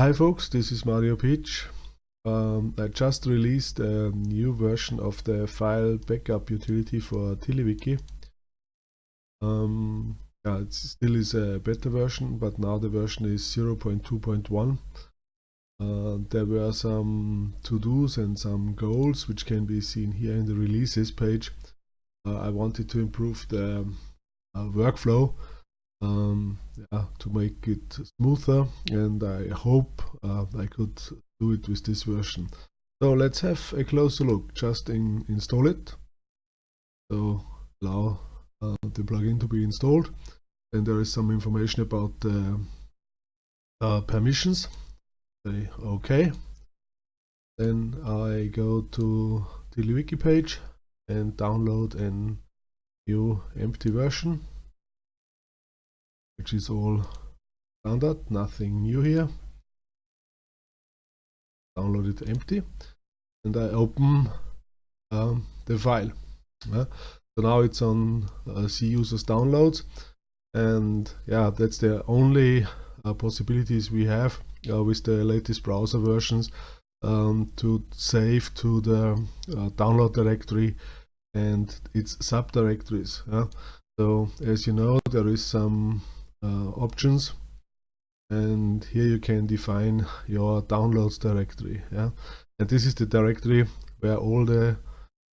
Hi folks, this is Mario Pietsch. Um, I just released a new version of the file backup utility for TiddlyWiki. Um, yeah, it still is a beta version, but now the version is 0.2.1. Uh, there were some to-dos and some goals which can be seen here in the releases page. Uh, I wanted to improve the uh, workflow um, yeah, to make it smoother and I hope uh, I could do it with this version. So let's have a closer look, just in, install it. So allow uh, the plugin to be installed and there is some information about the uh, permissions. Say OK. Then I go to the wiki page and download a new empty version which is all standard, nothing new here. Download it empty and I open um, the file. so now it's on uh, C users downloads and yeah that's the only uh, possibilities we have uh, with the latest browser versions um, to save to the uh, download directory and its subdirectories. So as you know there is some options. And here you can define your downloads directory yeah? And this is the directory where all the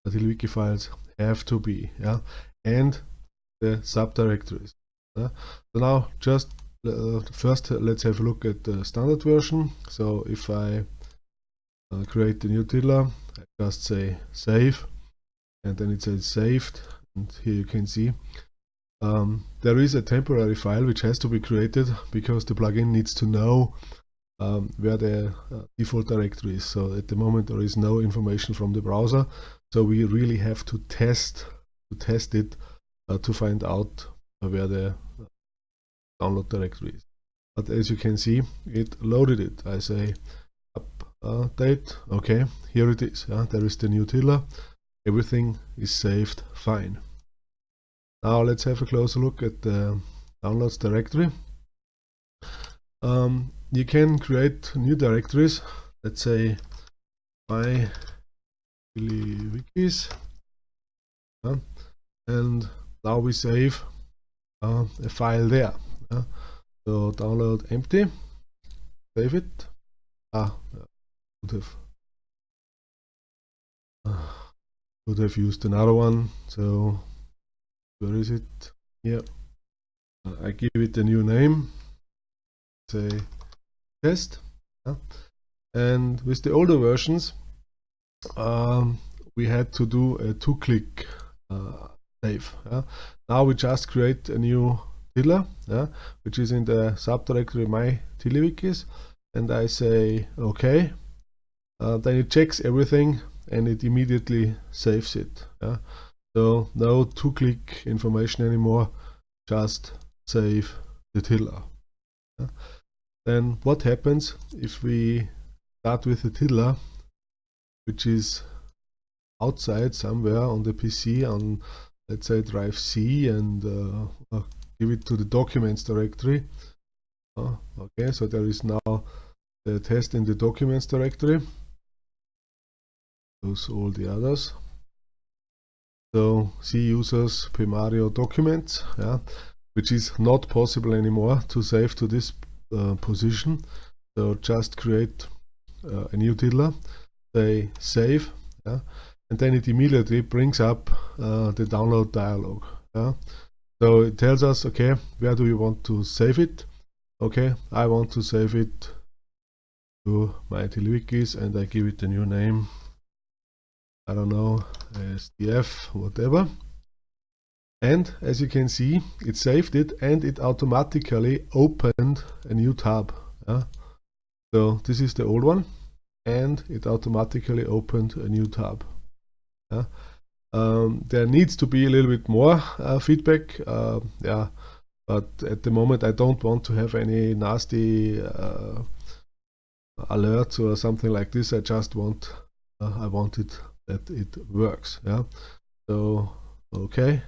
TiddlyWiki files have to be yeah? And the subdirectories yeah? so now just uh, first uh, let's have a look at the standard version. So if I uh, create a new tiddler I just say save. And then it says saved. And here you can see um, there is a temporary file which has to be created because the plugin needs to know um, where the uh, default directory is. So at the moment there is no information from the browser. So we really have to test to test it uh, to find out where the uh, download directory is. But as you can see, it loaded it. I say update. Okay, here it is. Yeah, there is the new tiddler. Everything is saved fine. Now let's have a closer look at the downloads directory. Um, you can create new directories. Let's say my wikis, uh, and now we save uh, a file there. Uh, so download empty, save it. Ah, would have would have used another one. So where is it here uh, I give it a new name say test yeah. and with the older versions um, we had to do a two-click uh, save yeah. now we just create a new tiddler yeah, which is in the subdirectory my TiddlyWikis and I say okay uh, then it checks everything and it immediately saves it yeah. So no two-click information anymore, just save the tiddler. Then what happens if we start with the tiddler, which is outside somewhere on the PC on let's say drive C and uh, give it to the documents directory. Uh, okay, so there is now the test in the documents directory. Those all the others. So C users Pmario documents, yeah, which is not possible anymore to save to this uh, position. So just create uh, a new tiddler, say save, yeah, and then it immediately brings up uh, the download dialog. Yeah. So it tells us, okay, where do we want to save it? Okay, I want to save it to my TiddlyWikis and I give it a new name I don't know, SDF, whatever. And as you can see, it saved it and it automatically opened a new tab. Yeah? So this is the old one and it automatically opened a new tab. Yeah? Um, there needs to be a little bit more uh, feedback. Uh, yeah, but at the moment I don't want to have any nasty uh, alerts or something like this. I just want uh, I want it that it works yeah so okay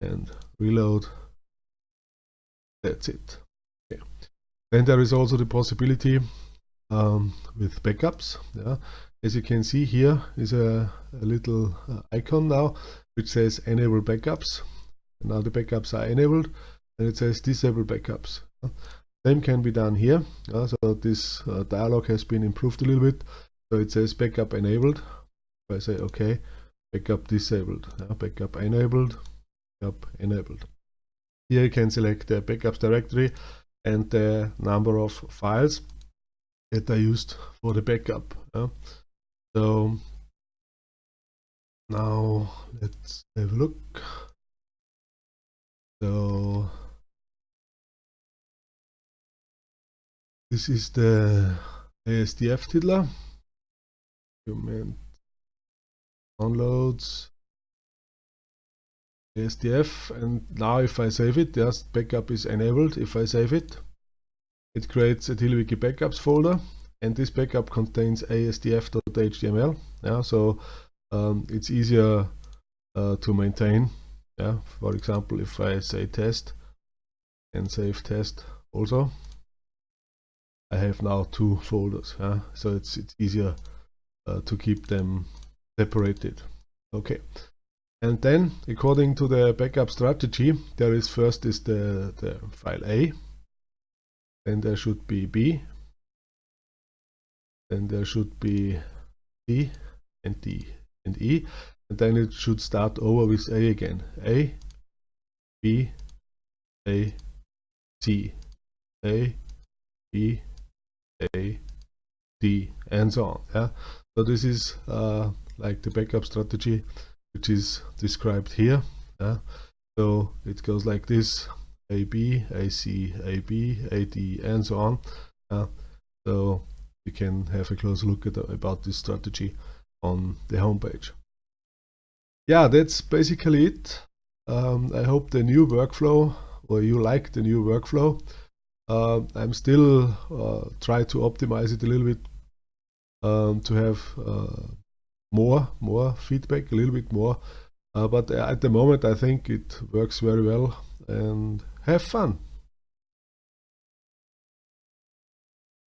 and reload that's it okay then there is also the possibility um, with backups. Yeah. As you can see here is a, a little uh, icon now which says enable backups. and Now the backups are enabled and it says disable backups. Same can be done here. Uh, so this uh, dialog has been improved a little bit. So it says backup enabled. If I say OK, backup disabled. Uh, backup enabled, backup enabled. Here you can select the backups directory and the number of files that are used for the backup. Uh. So now let's have a look. So this is the ASDF tiddler. Document downloads ASDF and now if I save it, just backup is enabled. If I save it, it creates a TiddlyWiki backups folder and this backup contains asdf.html. Yeah, so um, it's easier uh, to maintain. Yeah, for example, if I say test and save test also, I have now two folders. Yeah, so it's it's easier uh, to keep them separated. Okay, and then according to the backup strategy, there is first is the the file A, then there should be B, then there should be C and D and E and then it should start over with A again. A, B, A, C, A, B, A, D, and so on. Yeah. So this is uh, like the backup strategy, which is described here. Yeah. So it goes like this: A, B, A, C, A, B, A, D, and so on. Yeah. So you can have a close look at about this strategy on the homepage. Yeah, that's basically it. Um, I hope the new workflow or you like the new workflow. Uh, I'm still uh, try to optimize it a little bit um, to have uh, more more feedback, a little bit more. Uh, but at the moment, I think it works very well and have fun.